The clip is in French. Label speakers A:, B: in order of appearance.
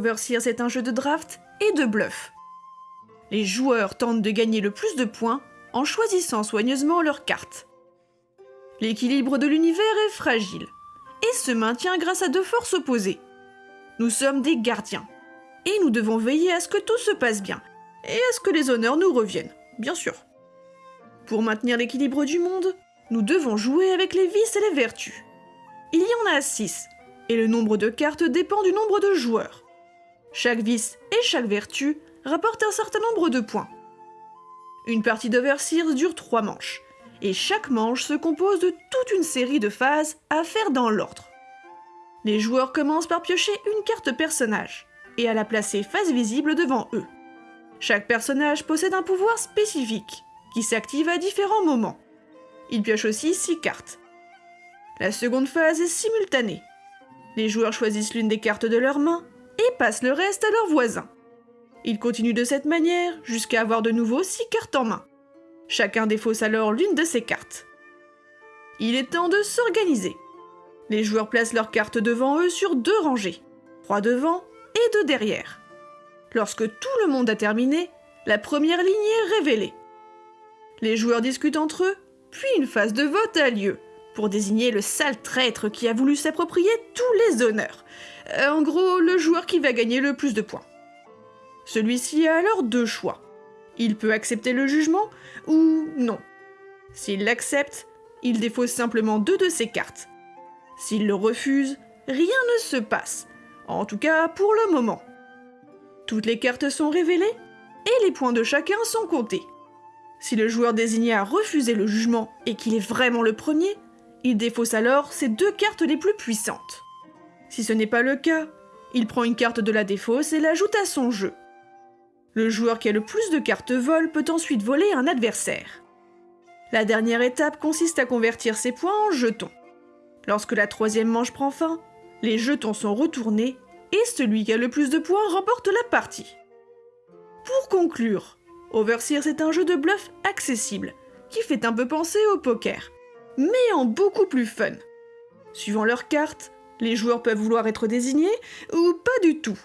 A: Overseer c'est un jeu de draft et de bluff. Les joueurs tentent de gagner le plus de points en choisissant soigneusement leurs cartes. L'équilibre de l'univers est fragile et se maintient grâce à deux forces opposées. Nous sommes des gardiens et nous devons veiller à ce que tout se passe bien et à ce que les honneurs nous reviennent, bien sûr. Pour maintenir l'équilibre du monde, nous devons jouer avec les vices et les vertus. Il y en a 6, et le nombre de cartes dépend du nombre de joueurs. Chaque vice et chaque vertu rapportent un certain nombre de points. Une partie d'Overseers dure 3 manches, et chaque manche se compose de toute une série de phases à faire dans l'ordre. Les joueurs commencent par piocher une carte personnage, et à la placer face visible devant eux. Chaque personnage possède un pouvoir spécifique, qui s'active à différents moments. Il pioche aussi 6 cartes. La seconde phase est simultanée. Les joueurs choisissent l'une des cartes de leur main et passent le reste à leurs voisins. Ils continuent de cette manière jusqu'à avoir de nouveau 6 cartes en main. Chacun défausse alors l'une de ces cartes. Il est temps de s'organiser. Les joueurs placent leurs cartes devant eux sur deux rangées, trois devant et deux derrière. Lorsque tout le monde a terminé, la première ligne est révélée. Les joueurs discutent entre eux, puis une phase de vote a lieu désigner le sale traître qui a voulu s'approprier tous les honneurs. Euh, en gros, le joueur qui va gagner le plus de points. Celui-ci a alors deux choix. Il peut accepter le jugement ou non. S'il l'accepte, il défausse simplement deux de ses cartes. S'il le refuse, rien ne se passe, en tout cas pour le moment. Toutes les cartes sont révélées et les points de chacun sont comptés. Si le joueur désigné a refusé le jugement et qu'il est vraiment le premier, il défausse alors ses deux cartes les plus puissantes. Si ce n'est pas le cas, il prend une carte de la défausse et l'ajoute à son jeu. Le joueur qui a le plus de cartes vol peut ensuite voler un adversaire. La dernière étape consiste à convertir ses points en jetons. Lorsque la troisième manche prend fin, les jetons sont retournés et celui qui a le plus de points remporte la partie. Pour conclure, Overseer est un jeu de bluff accessible, qui fait un peu penser au poker, mais en beaucoup plus fun. Suivant leurs cartes, les joueurs peuvent vouloir être désignés ou pas du tout.